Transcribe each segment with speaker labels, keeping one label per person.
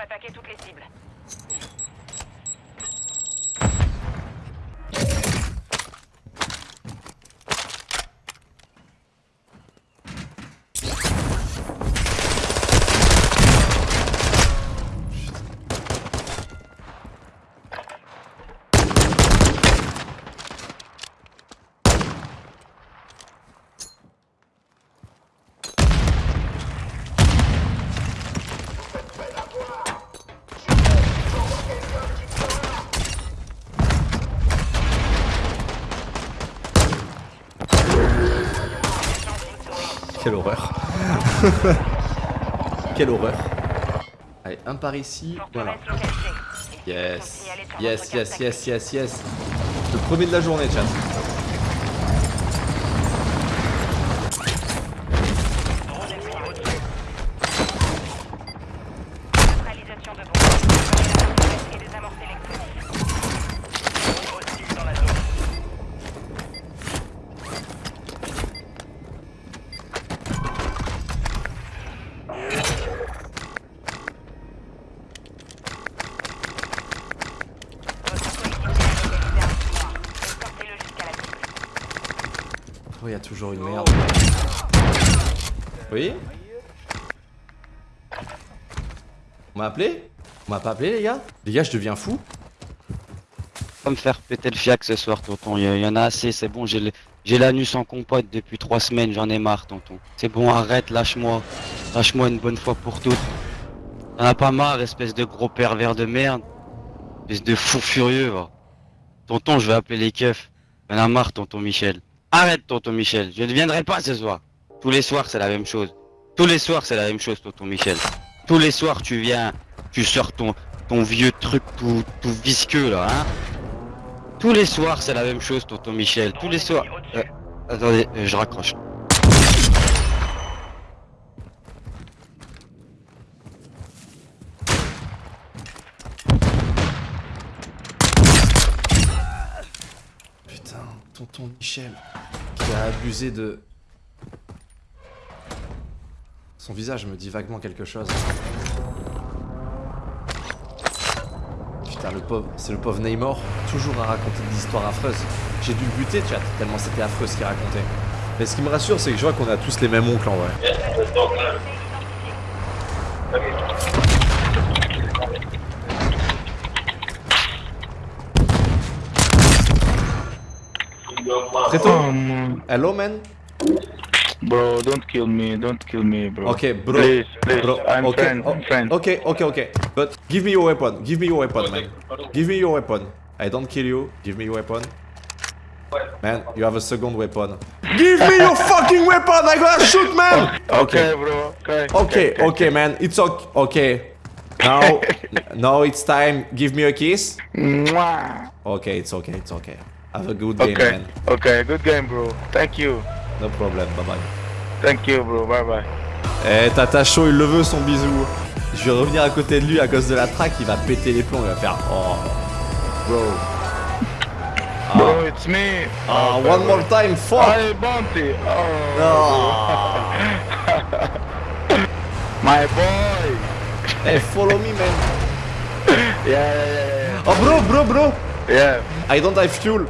Speaker 1: d'attaquer toutes les cibles.
Speaker 2: Quelle horreur. Quelle horreur. Allez, un par ici. Voilà. Yes. Yes, yes, yes, yes, yes. Le premier de la journée, chat. Toujours une merde. Oui On m'a appelé? On m'a pas appelé, les gars? Les gars, je deviens fou.
Speaker 3: Pas me faire péter le fiac ce soir, tonton. Il y, y en a assez, c'est bon. J'ai l'anus en compote depuis trois semaines, j'en ai marre, tonton. C'est bon, arrête, lâche-moi. Lâche-moi une bonne fois pour toutes. T'en as pas marre, espèce de gros pervers de merde? Espèce de fou furieux, va. Tonton, je vais appeler les keufs. Y'en a marre, tonton Michel. Arrête, tonton Michel. Je ne viendrai pas ce soir. Tous les soirs, c'est la même chose. Tous les soirs, c'est la même chose, tonton Michel. Tous les soirs, tu viens, tu sors ton, vieux truc tout, tout visqueux, là, hein. Tous les soirs, c'est la même chose, tonton Michel. Tous les soirs. Euh, attendez, euh, je raccroche.
Speaker 2: Putain, tonton Michel, a abusé de... Son visage me dit vaguement quelque chose. Putain, le pauvre, c'est le pauvre Neymar, toujours à raconter des histoires affreuses. J'ai dû le buter, chat, tellement c'était affreux ce qu'il racontait. Mais ce qui me rassure, c'est que je vois qu'on a tous les mêmes oncles en vrai. Preto,
Speaker 4: Um,
Speaker 2: hello man.
Speaker 4: bro, don't kill me, don't kill me, bro.
Speaker 2: Okay, bro.
Speaker 4: Please, please,
Speaker 2: Bro,
Speaker 4: I'm
Speaker 2: okay,
Speaker 4: friend,
Speaker 2: oh,
Speaker 4: I'm friend.
Speaker 2: Okay, okay, okay. But give me your weapon. Give me your weapon, man. Give me your weapon. I don't kill you. Give me your weapon. Man, you have a second weapon. Give me your fucking weapon! I gotta shoot, man!
Speaker 4: Okay, bro. Okay.
Speaker 2: Okay, okay, man. It's okay. Okay. Now, now it's time. Give me a kiss.
Speaker 4: Mwah.
Speaker 2: Okay, it's okay. It's okay. Have a good game,
Speaker 4: Okay.
Speaker 2: man.
Speaker 4: Okay. Good game, bro. Thank you.
Speaker 2: No problem. Bye bye.
Speaker 4: Thank you, bro. Bye bye.
Speaker 2: Eh, Tata chaud, il le veut son bisou. Je vais revenir à côté de lui à cause de la track, il va péter les plombs, il va faire Oh, bro.
Speaker 4: Bro, it's me.
Speaker 2: Ah,
Speaker 4: Oh,
Speaker 2: one more time, fuck.
Speaker 4: Hi, Bounty. Oh,
Speaker 2: Ah.
Speaker 4: my boy.
Speaker 2: Hey, follow me, man.
Speaker 4: Yeah, yeah, yeah,
Speaker 2: Oh, bro, bro, bro.
Speaker 4: Yeah.
Speaker 2: I don't have fuel.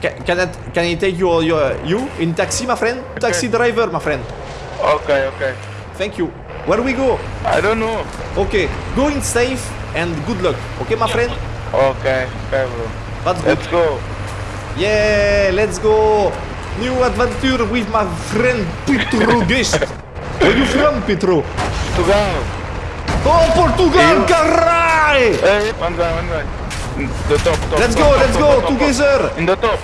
Speaker 2: Ca- Can I, can I take you, your, you in taxi, my friend? Taxi driver, my friend.
Speaker 4: Okay, okay.
Speaker 2: Thank you. Where we go?
Speaker 4: I don't know.
Speaker 2: Okay, go in safe and good luck. Okay, my friend?
Speaker 4: Okay, okay, bro.
Speaker 2: That's good.
Speaker 4: Let's go.
Speaker 2: Yeah, let's go. New adventure with my friend Petro Guest. Where you from, Petro?
Speaker 4: To go.
Speaker 2: Oh, Portugal, caray!
Speaker 4: Hey, one guy, one guy. The top, top.
Speaker 2: Let's
Speaker 4: top,
Speaker 2: go,
Speaker 4: top,
Speaker 2: let's
Speaker 4: top,
Speaker 2: go,
Speaker 4: top,
Speaker 2: together!
Speaker 4: In the top.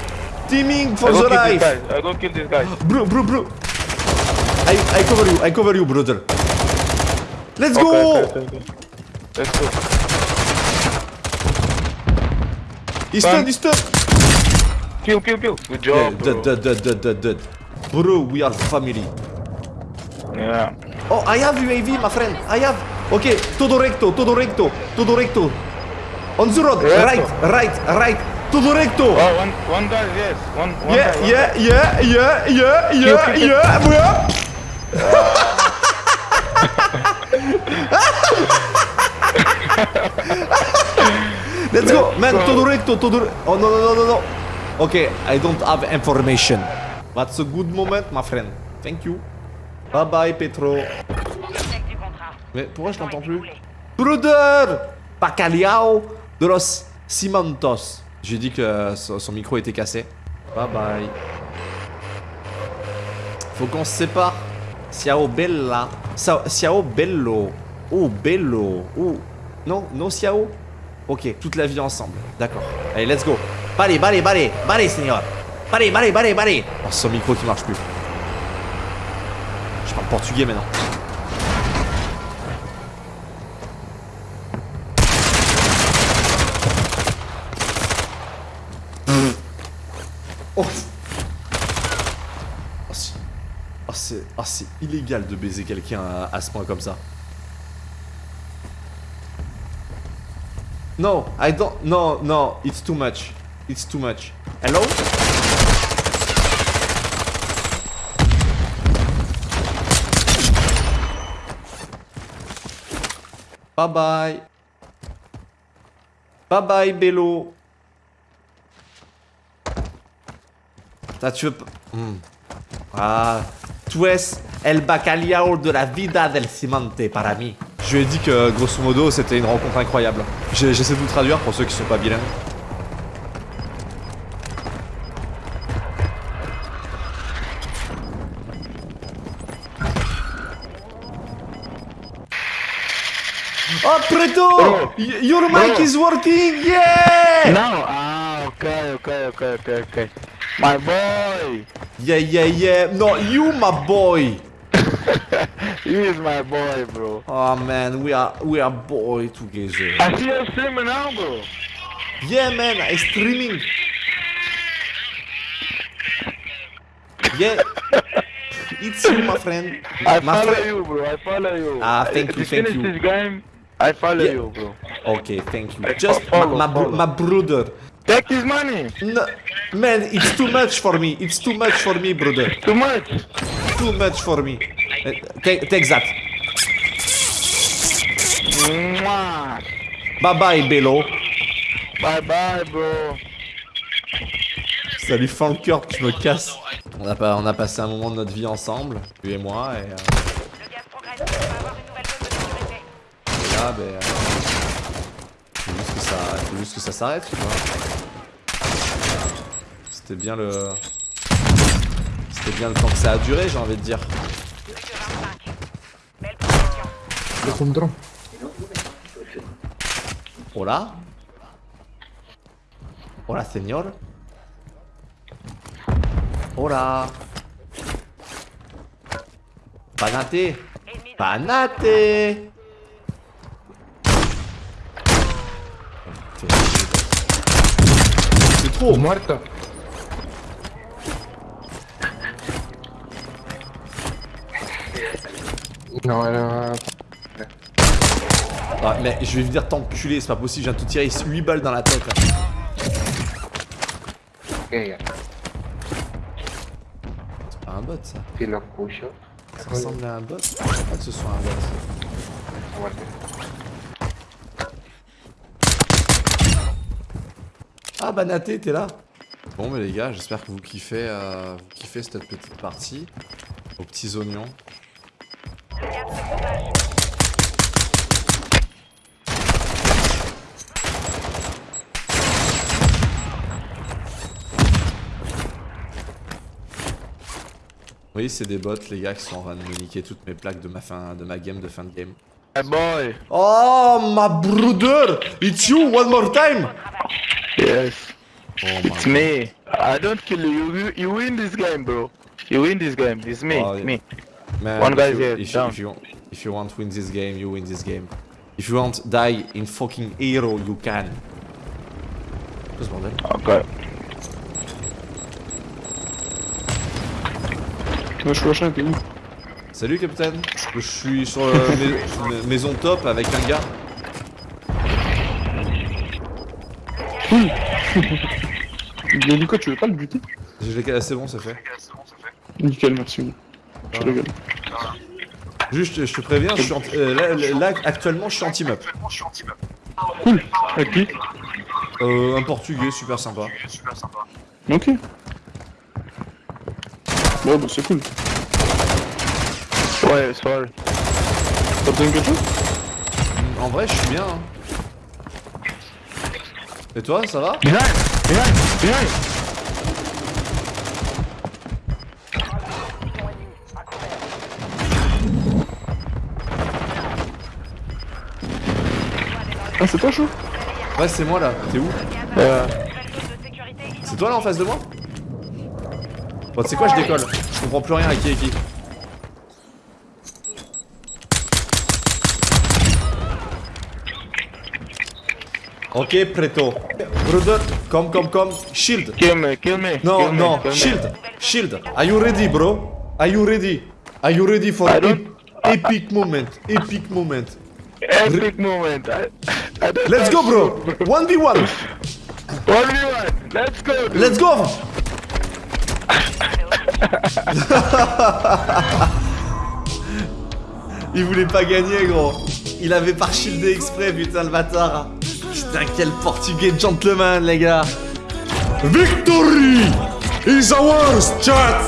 Speaker 2: Teaming for the life!
Speaker 4: I go kill this guy.
Speaker 2: Bro, bro, bro. I, I cover you, I cover you, brother. Let's
Speaker 4: Okay,
Speaker 2: go!
Speaker 4: okay, okay. Let's go.
Speaker 2: He's dead, he's dead!
Speaker 4: Kill, kill, kill. Good
Speaker 2: Yeah,
Speaker 4: job, bro.
Speaker 2: dead, dead, dead, dead, dead, dead. Bro, we are family.
Speaker 4: Yeah.
Speaker 2: Oh, I have UAV, my friend. I have. Okay, todo recto, todo recto, todo recto. On the road,
Speaker 4: Recto.
Speaker 2: right, right, right. Todo recto.
Speaker 4: Oh, one, one guy, yes. One, one
Speaker 2: Yeah,
Speaker 4: guy, one
Speaker 2: yeah,
Speaker 4: guy.
Speaker 2: yeah, yeah, yeah, yeah,
Speaker 4: kill, kill.
Speaker 2: yeah, bro. Man, todo recto, todo... Oh, no, no, no, no, no. Okay, I don't have information. That's a good moment, my friend. Thank you. Bye bye, Petro. Mais pourquoi je
Speaker 1: est
Speaker 2: plus? Brother Bacalhau de los Cimentos. J'ai dit que euh, son micro était cassé. Bye bye. Faut qu'on se sépare. Ciao bella. Ciao, bello. Oh bello. Oh. Non, non ciao? Ok, toute la vie ensemble. D'accord. Allez, let's go. Ballez, ballez, ballez. Ballez, seigneur. Ballez, ballez, ballez, ballez. Oh, son micro qui marche plus. Je parle portugais maintenant. Oh Oh, c'est- illégal de baiser quelqu'un à, ce point comme ça. No, I don't. No, no, it's too much. It's too much. Hello? Bye bye. Bye bye, Bello. Ça, tu veux pas? Ah. Tu es el bacalhau de la vida del cimente, para mí. Je lui ai dit que, grosso modo, c'était une rencontre incroyable. J'ai- J'essaie de vous traduire pour ceux qui sont pas bilingues. Oh, Preto! Your mic is working! Yeah!
Speaker 4: No, ah, okay, okay, okay, okay, okay. My boy!
Speaker 2: Yeah, yeah, yeah. No, you, my boy.
Speaker 4: He is my boy, bro.
Speaker 2: Oh man, we are we are boy together.
Speaker 4: I see you streaming now, bro.
Speaker 2: Yeah, man, I streaming. Yeah, it's you, my friend.
Speaker 4: I
Speaker 2: my
Speaker 4: follow
Speaker 2: friend.
Speaker 4: you, bro. I follow you.
Speaker 2: Ah, thank you, thank
Speaker 4: finish
Speaker 2: you.
Speaker 4: this game, I follow
Speaker 2: Yeah.
Speaker 4: you, bro.
Speaker 2: Okay, thank you. Just
Speaker 4: follow,
Speaker 2: my my,
Speaker 4: follow.
Speaker 2: my brother.
Speaker 4: Take his money.
Speaker 2: No, man, it's too much for me. It's too much for me, brother.
Speaker 4: Too much.
Speaker 2: Too much for me. Uh, Take, take that.
Speaker 4: Mwah.
Speaker 2: Bye bye, Bello.
Speaker 4: Bye bye, bro.
Speaker 2: Ça lui fend le cœur que je me casse. On a, pas, on a passé un moment de notre vie ensemble, lui et moi, et, euh, et là, ben, euh, faut juste que ça, faut juste que ça s'arrête, tu vois. C'était bien le, c'était bien le temps que ça a duré, j'ai envie de dire.
Speaker 1: Plus que 25. Belle progression.
Speaker 2: Hola. Hola, señor. Hola. Panate. Panate. C'est trop.
Speaker 5: Muerto. No, era...
Speaker 2: Ah, mais je vais venir t'enculer, c'est pas possible, je viens de te tirer 8 balles dans la tête.
Speaker 5: Ok,
Speaker 2: C'est pas un bot ça.
Speaker 5: si lo escucho.
Speaker 2: Ça ressemble à un bot. Je crois pas que ce soit un bot. Ah Banaté, t'es là Bon mais les gars, j'espère que vous kiffez, euh, vous kiffez cette petite partie. Aux petits oignons. Oui, c'est des bots les gars qui sont en train de me niquer toutes mes plaques de ma fin de ma game de fin de game.
Speaker 4: Boy.
Speaker 2: Oh my brother It's you one more time
Speaker 4: Yes.
Speaker 2: Oh my
Speaker 4: It's me. I don't kill you. You, you win this game, bro. You win this game. It's me.
Speaker 2: Oh, yeah.
Speaker 4: me.
Speaker 2: Man,
Speaker 4: One
Speaker 2: you,
Speaker 4: here,
Speaker 2: if, you,
Speaker 4: down.
Speaker 2: if, you, if you want to win this game, you win this game. If you want die in fucking hero, you can. Quoi ce bordel
Speaker 4: Okay.
Speaker 2: Salut capitaine Je suis sur euh, mais- mais- maison top avec un gars.
Speaker 6: Mais du coup, tu veux pas le buter
Speaker 2: Je C'est bon, c'est fait.
Speaker 6: Nickel, merci. Je rigole.
Speaker 2: Juste, je te préviens, je suis en- euh, là, là, actuellement, je suis en team up.
Speaker 6: Cool. Avec qui
Speaker 2: Euh, un portugais, super sympa.
Speaker 6: Ok. Bon, bah c'est cool.
Speaker 4: Ouais, sorry.
Speaker 6: T'as besoin de quelque chose?
Speaker 2: En vrai, je suis bien. hein. Et toi, ça va?
Speaker 4: Behind! Behind! Behind!
Speaker 6: Ah, c'est toi, chaud
Speaker 2: Ouais, c'est moi là. T'es où?
Speaker 4: Euh,
Speaker 2: C'est toi là en face de moi? Bon, tu sais quoi, je décolle. Je comprends plus rien à qui est qui. Ok, preto. Brother, come, come, come. Shield.
Speaker 4: kill me, kill me.
Speaker 2: No,
Speaker 4: kill
Speaker 2: no,
Speaker 4: me.
Speaker 2: shield, shield. Are you ready, bro? Are you ready? Are you ready for
Speaker 4: I don't-
Speaker 2: epic moment? Epic moment?
Speaker 4: Epic moment. I, I don't
Speaker 2: Let's go, bro.
Speaker 4: shoot,
Speaker 2: 1v1.
Speaker 4: 1v1. Let's go. dude.
Speaker 2: Let's go. Il voulait pas gagner, gros. Il avait pas shieldé exprès, putain, le bâtard. Putain, quel portugais gentleman, les gars. Victory is ours, chat.